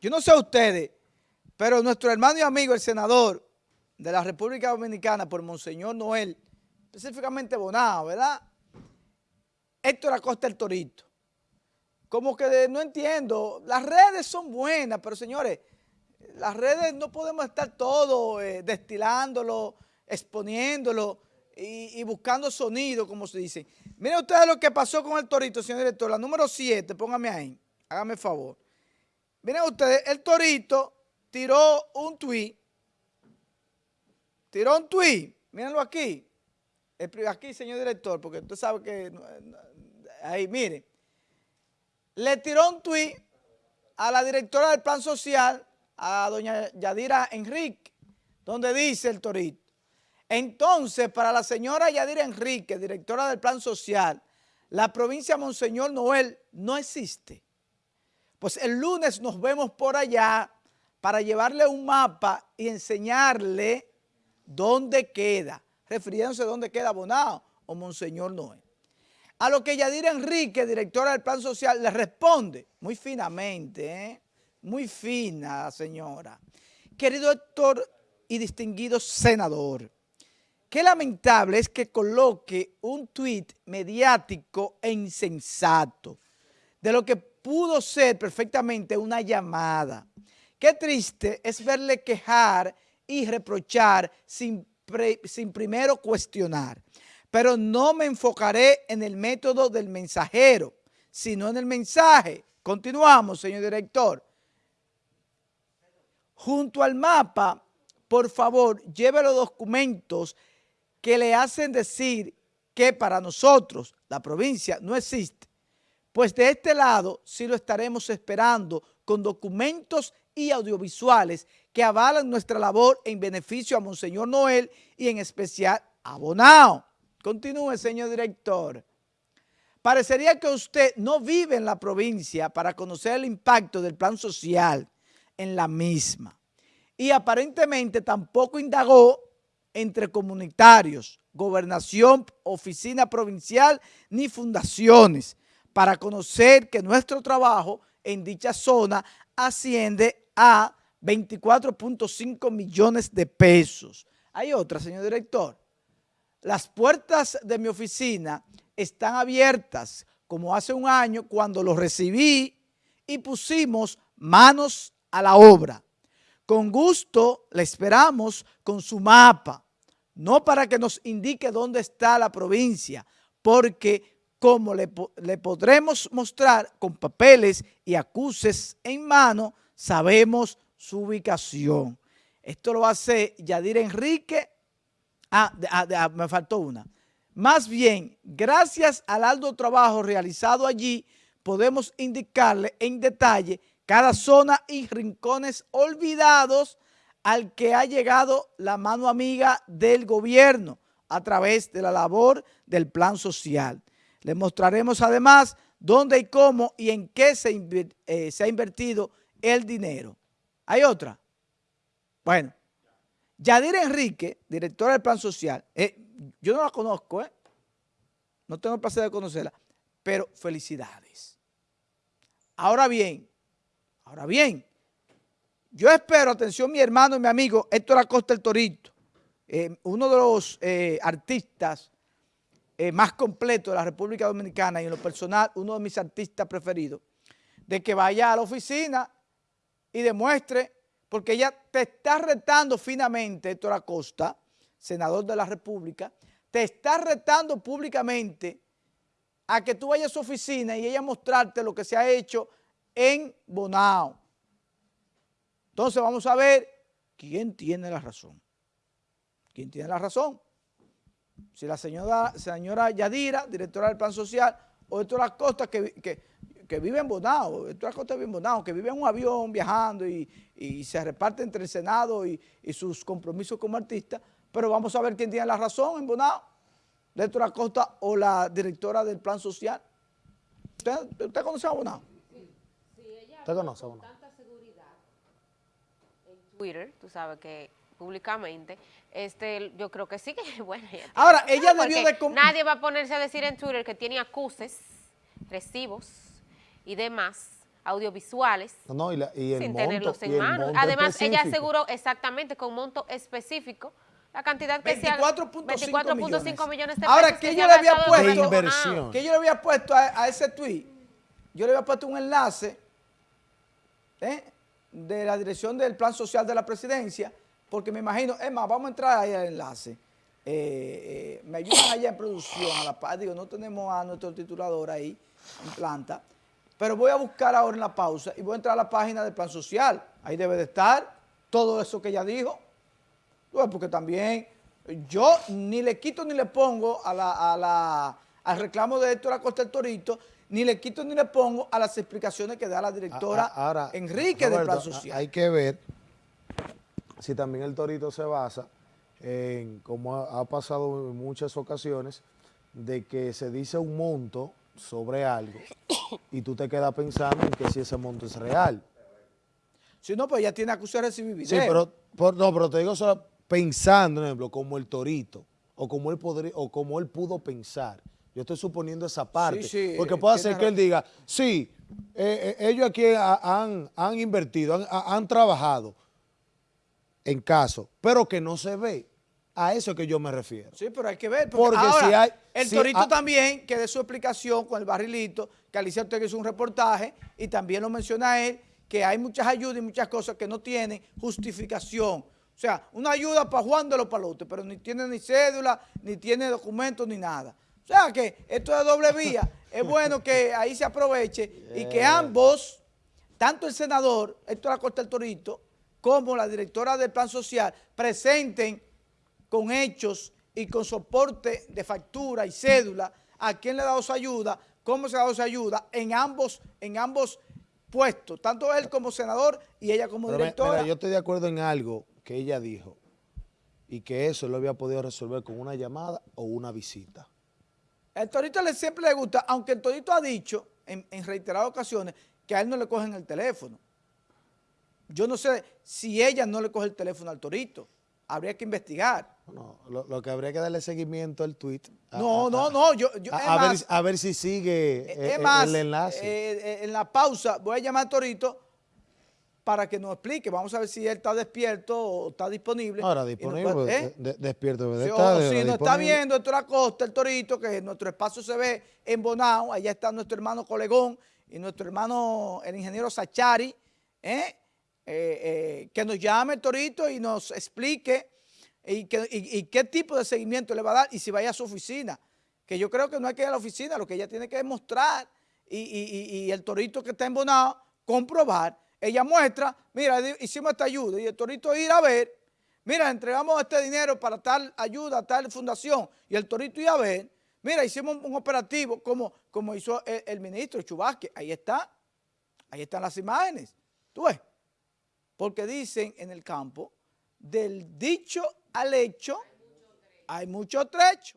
yo no sé ustedes, pero nuestro hermano y amigo, el senador de la República Dominicana por Monseñor Noel, específicamente Bonao, ¿verdad? Héctor Acosta el Torito. Como que no entiendo, las redes son buenas, pero señores, las redes no podemos estar todo eh, destilándolo, exponiéndolo y, buscando sonido, como se dice. Miren ustedes lo que pasó con el Torito, señor director, la número 7, póngame ahí, hágame favor. Miren ustedes, el Torito tiró un tweet, tiró un tweet, mírenlo aquí, aquí, señor director, porque usted sabe que, ahí, miren, le tiró un tweet a la directora del Plan Social, a doña Yadira Enrique, donde dice el Torito, entonces, para la señora Yadira Enrique, directora del Plan Social, la provincia Monseñor Noel no existe. Pues el lunes nos vemos por allá para llevarle un mapa y enseñarle dónde queda, refiriéndose a dónde queda Bonao o Monseñor Noel. A lo que Yadira Enrique, directora del Plan Social, le responde muy finamente, ¿eh? muy fina señora. Querido Héctor y distinguido senador, qué lamentable es que coloque un tuit mediático e insensato de lo que pudo ser perfectamente una llamada. Qué triste es verle quejar y reprochar sin, primero cuestionar. Pero no me enfocaré en el método del mensajero, sino en el mensaje. Continuamos, señor director. Junto al mapa, por favor, lleve los documentos que le hacen decir que para nosotros la provincia no existe pues de este lado sí lo estaremos esperando con documentos y audiovisuales que avalan nuestra labor en beneficio a Monseñor Noel y en especial a Bonao. Continúe, señor director. Parecería que usted no vive en la provincia para conocer el impacto del plan social en la misma. Y aparentemente tampoco indagó entre comunitarios, gobernación, oficina provincial ni fundaciones, para conocer que nuestro trabajo en dicha zona asciende a 24.5 millones de pesos. Hay otra, señor director. Las puertas de mi oficina están abiertas como hace un año cuando lo recibí y pusimos manos a la obra. Con gusto le esperamos con su mapa, no para que nos indique dónde está la provincia, porque como le, podremos mostrar con papeles y acuses en mano, sabemos su ubicación. Esto lo hace Yadir Enrique. Ah, ah, ah, me faltó una. Más bien, gracias al alto trabajo realizado allí, podemos indicarle en detalle cada zona y rincones olvidados al que ha llegado la mano amiga del gobierno a través de la labor del plan social. Le mostraremos además dónde y cómo y en qué se, eh, ha invertido el dinero. ¿Hay otra? Bueno, Yadira Enrique, directora del Plan Social, eh, yo no la conozco, ¿eh? no tengo el placer de conocerla, pero felicidades. Ahora bien, ahora bien, yo espero, atención mi hermano y mi amigo Héctor Acosta el Torito, uno de los artistas eh, más completo de la República Dominicana y en lo personal uno de mis artistas preferidos, de que vaya a la oficina y demuestre, porque ella te está retando finamente, Héctor Acosta, senador de la República, te está retando públicamente a que tú vayas a su oficina y ella mostrarte lo que se ha hecho en Bonao. Entonces vamos a ver quién tiene la razón. ¿Quién tiene la razón? Si la señora, señora Yadira, directora del Plan Social, o Héctor Acosta, que, que, vive en Bonao, Héctor Acosta vive en Bonao, que vive en un avión viajando y, se reparte entre el Senado y, sus compromisos como artista, pero vamos a ver quién tiene la razón en Bonao, Héctor Acosta o la directora del Plan Social. ¿Usted, conoce a Bonao? Sí, sí ella ¿Usted conoce a Bonao? tanta seguridad en Twitter, tú sabes que públicamente, este, yo creo que sí que, bueno, Ahora, ella debió de... Nadie va a ponerse a decir en Twitter que tiene acuses, recibos y demás audiovisuales No, no, y, la- y el sin monto, tenerlos y en el mano. monto Además, ella aseguró exactamente con monto específico la cantidad que sea 24.5 24.5 millones de Ahora, pesos ¿qué que yo ella le había puesto? De inversión. que yo le había puesto a, a ese tweet, yo le había puesto un enlace ¿eh? de la dirección del plan social de la presidencia, porque me imagino, es más, vamos a entrar ahí al enlace. Eh, eh, me ayudan allá en producción, a la paz, digo, no tenemos a nuestro titulador ahí en planta, pero voy a buscar ahora en la pausa y voy a entrar a la página del plan social, ahí debe de estar todo eso que ella dijo, Bueno, porque también yo ni le quito ni le pongo a la, a la- al reclamo de Héctor Acosta el Torito, ni le quito ni le pongo a las explicaciones que da la directora A- a- ahora, Enrique del Roberto, Plan a- Social. Hay que ver si también el torito se basa en, como ha, ha pasado en muchas ocasiones, de que se dice un monto sobre algo y tú te quedas pensando en que si ese monto es real. Si no, pues ella tiene acusado de recibir video. Sí, pero, por- no, pero te digo solo pensando, por ejemplo, como el torito, o como él podría, o como él pudo pensar. Yo estoy suponiendo esa parte. sí, porque puede ser que él diga, sí, eh, eh, ellos aquí ha- han, han invertido, han, ha- han trabajado en caso, pero que no se ve. A eso es que yo me refiero. Sí, pero hay que ver. Porque, Porque ahora, si hay- el si Torito también, que de su explicación con el barrilito, que Alicia Ortega hizo un reportaje y también lo menciona él, que hay muchas ayudas y muchas cosas que no tienen justificación. O sea, una ayuda para Juan de los Palotes, pero ni tiene ni cédula, ni tiene documentos, ni nada. O sea, que esto es doble vía. es bueno que ahí se aproveche y que ambos, tanto el senador Héctor Acosta el Torito, como la directora del Plan Social, presenten con hechos y con soporte de factura y cédula a quién le ha dado su ayuda, cómo se ha dado su ayuda en ambos, en ambos puestos, tanto él como senador y ella como Pero directora. mira, yo estoy de acuerdo en algo que ella dijo y que eso lo había podido resolver con una llamada o una visita. El Torito le, siempre le gusta, aunque el Torito ha dicho en, en reiteradas ocasiones que a él no le cogen el teléfono. Yo no sé si ella no le coge el teléfono al Torito. Habría que investigar. No, lo, lo que habría que darle seguimiento al tweet. a- No, a- no, no. Yo, yo, a, es ver, más, a ver si sigue Eh, eh, Es más, el enlace. eh, eh, en la pausa voy a llamar a Torito para que nos explique. Vamos a ver si él está despierto o está disponible. Ahora disponible, ¿eh? de- despierto de o- estar, si nos está viendo Héctor Acosta, el Torito, que nuestro espacio se ve en Bonao, allá está nuestro hermano Colegón y nuestro hermano, el ingeniero Sachari, ¿eh? Eh, eh, que nos llame el Torito y nos explique y, qué tipo de seguimiento le va a dar y si vaya a su oficina. Que yo creo que no hay que ir a la oficina, lo que ella tiene que demostrar y, el Torito que está en Bonao, comprobar. Ella muestra, mira, hicimos esta ayuda y el Torito ir a ver, mira, entregamos este dinero para tal ayuda, tal fundación y el Torito ir a ver, mira, hicimos un, operativo como, como hizo el ministro Chubasque, ahí está, ahí están las imágenes, tú ves, porque dicen en el campo, del dicho al hecho hay mucho trecho.